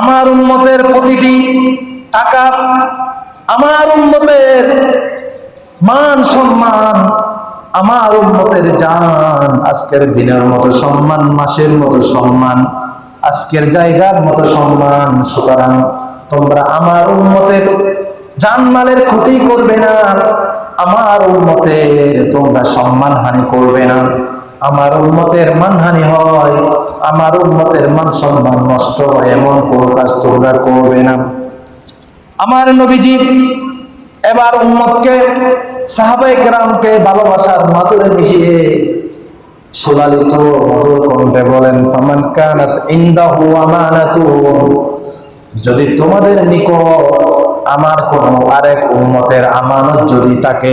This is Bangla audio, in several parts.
আমার উম্মতের প্রতিটি টাকা, আমার উম্মতের মান সম্মান, আমার উম্মতের জান, আজকের দিনের মতো সম্মান, মাসের মতো সম্মান, আজকের জায়গার মতো সম্মান। সুতরাং তোমরা আমার উম্মতের জানমালের ক্ষতি করবে না, আমার উম্মতের তোমরা সম্মান হানি করবে না। আমার উন্মতের মানহানি হয়, আমার উন্মতের মান সম্মান নষ্ট হয়, এমন কোনো কাজ তোমরা করবে না। আমার নবীজি এবার উম্মতকে সাহাবাই কেরামকে ভালোবাসার মাতুরে মিশিয়ে সুলালিত মধুর কণ্ঠে বলেন, ফামান কানাত ইনদাহু আমানাতু যদি তোমাদের নিকট আমার কোন আরেক উম্মতের আমানত যদি থাকে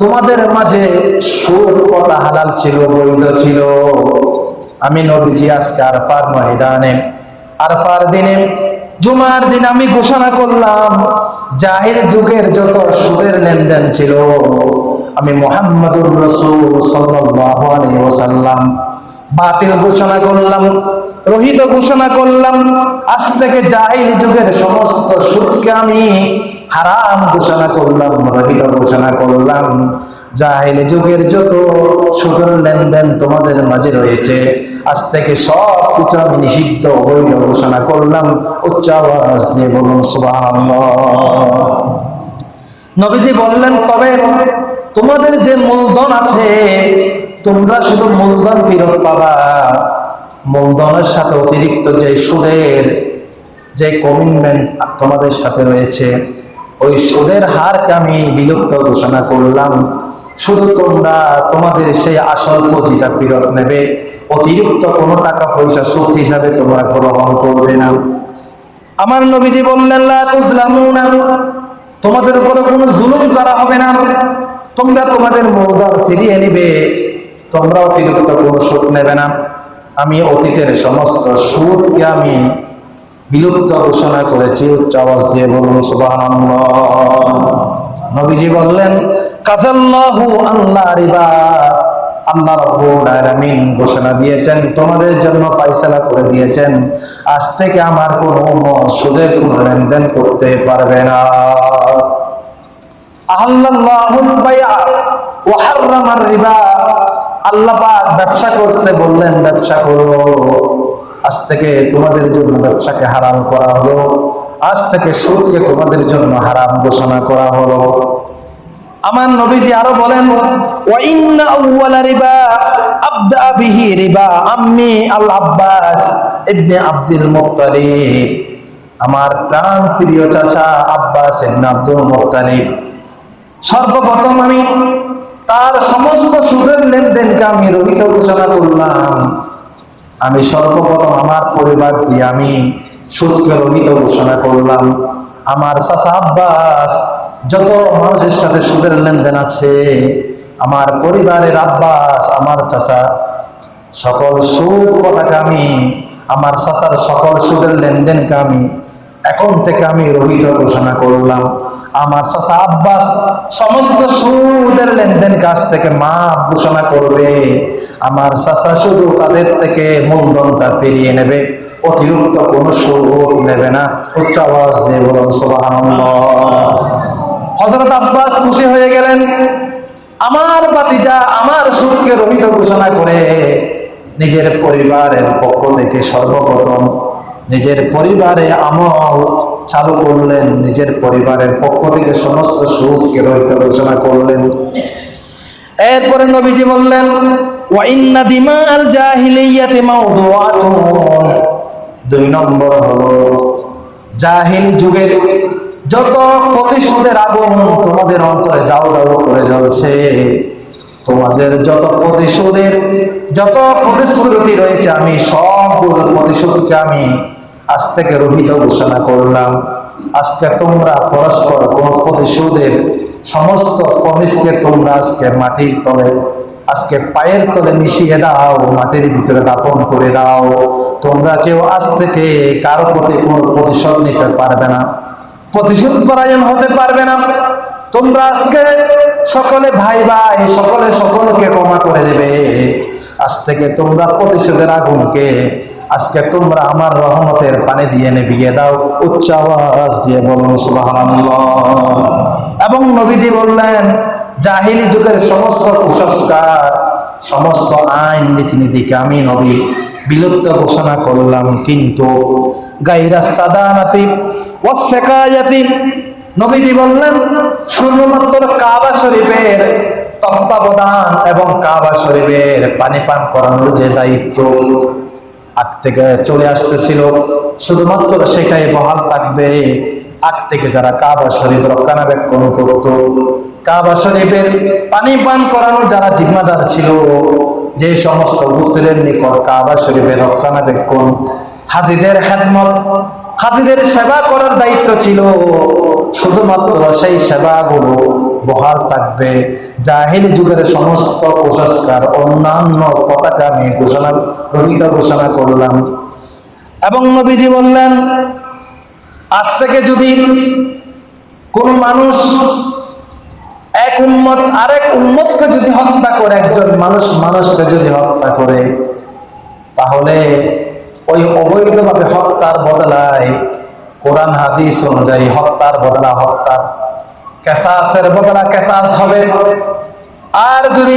তোমাদের মাঝে সুদ করা হালাল ছিল, বৈধ ছিল। আমি নবীজি আজকে আরফার ময়দানে, আরফার দিনে, জুমার দিন আমি ঘোষণা করলাম, জাহির যুগের যত সুদের লেনদেন ছিল, আমি মোহাম্মদুর রসুল ওয়াসাল্লাম বাতিল ঘোষণা করলাম, রহিত ঘোষণা করলাম, আজ থেকে জাহির যুগের সমস্ত সুদকে আমি হারাম ঘোষণা করলাম, রহিত ঘোষণা করলাম। জাহিল যুগের যত সুদের লেনদেন তোমাদের মাঝে রয়েছে, আজ থেকে সব কিছু আমি নিষিদ্ধ বৈধ ঘোষণা করলাম। উচ্চ আওয়াজ দিয়ে বলুন নবীজি বললেন, তবে তোমাদের যে মূলধন আছে, তোমরা শুধু মূলধন ফেরত পাবা। মূলধনের সাথে অতিরিক্ত যে সুদের যে কমিটমেন্ট তোমাদের সাথে রয়েছে ওই সুদের হারকে আমি বিলুপ্ত ঘোষণা করলাম। শুধু তোমরা, তোমাদের সেই আসল পুঁজিটা ফেরত নেবে। অতিরিক্ত কোনো টাকা পয়সা সুদ হিসাবে তোমরা গ্রহণ করবে না। আমার নবীজি বললেন তোমাদের উপরে কোনো জুলুম করা হবে না। তোমরা তোমাদের মূলধন ফিরিয়ে নিবে। তোমরা অতিরিক্ত কোনো সুদ নেবে না। আমি অতীতের সমস্ত সুদকে আমি বিলুপ্ত ঘোষণা করেছি, উচ্চ আওয়াজ দিয়ে বলুন, সুবহানাল্লাহ। নবীজি বললেন কাজাল্লাহু আল্লাহ রিবা। আল্লাহ রাব্বুল আলামিন ঘোষণা দিয়েছেন, তোমাদের জন্য ফয়সালা করে দিয়েছেন। আজ থেকে আমার কোনো উম্মত সুদের কোনো লেনদেন করতে পারবে না। আল্লাহুল বাইআ ওয়া হাররামার রিবা। আল্লাহ পাক ব্যবসা করতে বললেন, ব্যবসা করো। আজ থেকে তোমাদের জন্য ব্যবসাকে হারাম করা হলো। আজ থেকে সুদকে তোমাদের জন্য হারাম ঘোষণা করা হলো। আমার নবীজি আরও বলেন আমার প্রাণ প্রিয় চাচা আব্বাস আব্দুল মুত্তালিব, সর্বপ্রথম আমি তার সমস্ত সুদের লেনদেনকে আমি রহিত ঘোষণা করলাম। আমি সর্বপ্রথম আমার পরিবার দিয়ে আমি সুদকে রহিত ঘোষণা করলাম। আমার চাচা আব্বাস, যত মানুষের সাথে সুদের লেনদেন আছে, আমার পরিবারের আব্বাস, আমার চাচা, সকল সুদ কথাকে আমি, আমার চাচার সকল সুদের লেনদেনকে আমি এখন থেকে আমি রহিত ঘোষণা করলাম। আমার চাচা আব্বাস সমস্ত সুদের লেনদেন কাছ থেকে মাপ ঘোষণা করবে। আমার চাচা শুধু তাদের থেকে মূলধনটা ফিরিয়ে নেবে, অতিরিক্ত কোনো সুদ নেবে না। উচ্চ আওয়াজ দিয়ে বলুন হযরত আব্বাস খুশি হয়ে গেলেন। আমার বাতিজা আমার সুদকে রহিত ঘোষণা করে নিজের পরিবারের পক্ষ থেকে সর্বপ্রথম নিজের পরিবারে আমল চালু করলেন, নিজের পরিবারের পক্ষ থেকে সমস্ত সুদকে রহিত ঘোষণা করলেন। এরপরে নবীজি বললেন দুই নম্বর যুগের যত তোমাদের অন্তরে দাও করে তোমাদের যত প্রতিশোধের, যত প্রতিশ্রুতি রয়েছে, আমি সবগুলো প্রতিশোধকে আমি আজ থেকে রহিত ঘোষণা করলাম। আজকে তোমরা পরস্পর কোন প্রতিশোধের সমস্ত প্রমিসকে তোমরা আজকে মাটির তলে, আজকে পায়ের তলে মিশিয়ে দাও, মাটির ভিতরে দাপন করে দাও। তোমরা কেউ আজ থেকে কারও প্রতি কোনো প্রতিশোধ নিতে পারবে না। প্রতিশোধ পরায়ণ হতে পারবে না। তোমরা আজকে সকলে ভাই ভাই, সকলে সকলকে ক্ষমা করে দেবে। আজ থেকে তোমরা প্রতিশোধের আগুনকে আজকে তোমরা আমার রহমতের পানি দিয়ে নেবিয়ে দাও, উচ্চ আওয়াজ দিয়ে বলুন এবং নবীজি বললেন, জাহিলি যুগের সমস্ত কুসংস্কার, সমস্ত আইন নীতিনীতিকে আমি নবী বিলুপ্ত ঘোষণা করলাম, কিন্তু গাইরা সাদানাতি ওয়াসসাকায়াতি নবীজি বললেন, শুধুমাত্র কাবা শরীফের তত্ত্বাবধান এবং কাবা শরীফের পানি পান করানোর যে দায়িত্ব আগ থেকে চলে আসতেছিল। শুধুমাত্র সেটাই বহাল থাকবে। আগ থেকে যারা কাবা শরীফ রক্ষণাবেক্ষণ করত। কাবা শরীফের পানি পান করানোর যারা জিম্মাদার ছিল, যে সমস্ত গোত্রের নিকট কাবা শরীফের রক্ষণাবেক্ষণ হাজিদের খেদমত, হাজিদের সেবা করার দায়িত্ব ছিল। শুধুমাত্র সেই সেবাগুলো বহাল থাকবে। জাহিলি যুগের সমস্ত কুসংস্কার অন্যান্য পতাকা আমি ঘোষণা, রহিত ঘোষণা করলাম। এবং নবীজি বললেন, আজ থেকে যদি কোন মানুষ এক উম্মত আরেক উম্মতকে যদি হত্যা করে, একজন মানুষ মানুষকে যদি হত্যা করে, তাহলে ওই অবৈধভাবে হত্যার বদলায় কোরআন হাদিস অনুযায়ী হত্যার বদলা হত্যার কেসাসের বদলা কেসাস হবে। আর যদি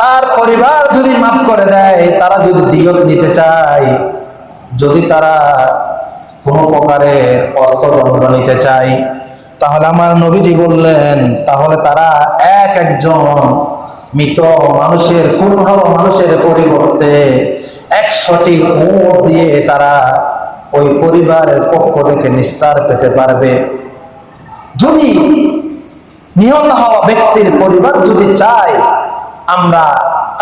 তার পরিবার যদি মাফ করে দেয়, তারা যদি দিয়ত নিতে চায়, যদি তারা কোনো প্রকারের অর্থদণ্ড নিতে চায়, তাহলে আমার নবীজি বললেন, তাহলে তারা এক একজন মৃত মানুষের খুন হওয়া মানুষের পরিবর্তে একশোটি উঁট দিয়ে তারা ওই পরিবারের পক্ষ থেকে নিস্তার পেতে পারবে। যদি নিহত হওয়া ব্যক্তির পরিবার যদি চায়, আমরা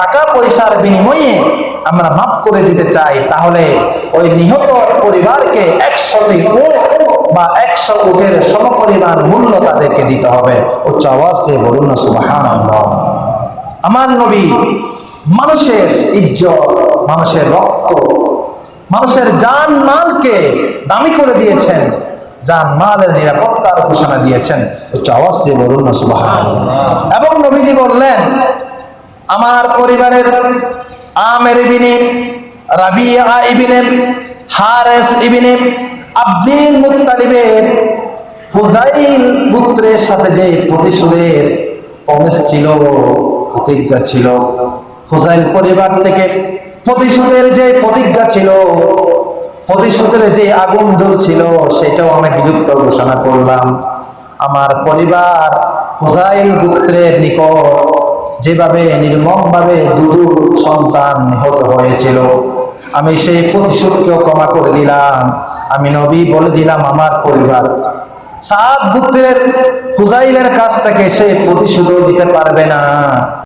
টাকা পয়সার বিনিময়ে আমরা মাফ করে দিতে চাই, তাহলে ওই নিহত পরিবারকে একশোটি বা একশো উটের সমপরিমাণ মূল্য তাদেরকে দিতে হবে। উচ্চ আওয়াজ দিয়ে বলুন না সুবাহান আমার নবী মানুষের ইজ্জত, মানুষের রক্ত, মানুষের জান মালকে দামি করে দিয়েছেন। জান মালের নিরাপত্তার ঘোষণা দিয়েছেন, উচ্চ এবং নবীজি বললেন, আমার পরিবারের আমের ইবিনে রাবিয়া ইবিনে হারেস ইবিনে আব্দুল মুত্তালিবের ফুজাইল পুত্রের সাথে যে প্রতিশোধের প্রবেশ ছিল, প্রতিজ্ঞা ছিল, ফুজাইল পরিবার থেকে প্রতিশোধের যে প্রতিজ্ঞা ছিল প্রতিশোধের যে আগুন জ্বলছিল সেটাও আমি বিলুপ্ত ঘোষণা করলাম। আমার পরিবার হুজাইল পুত্রের নিকট যেভাবে নির্মম ভাবে দুদু সন্তান নিহত হয়েছিল, আমি সেই প্রতিশোধকেও ক্ষমা করে দিলাম। আমি নবী বলে দিলাম আমার পরিবার। সাত গুত্রের হুজাইলের কাছ থেকে সে প্রতিশোধ দিতে পারবে না।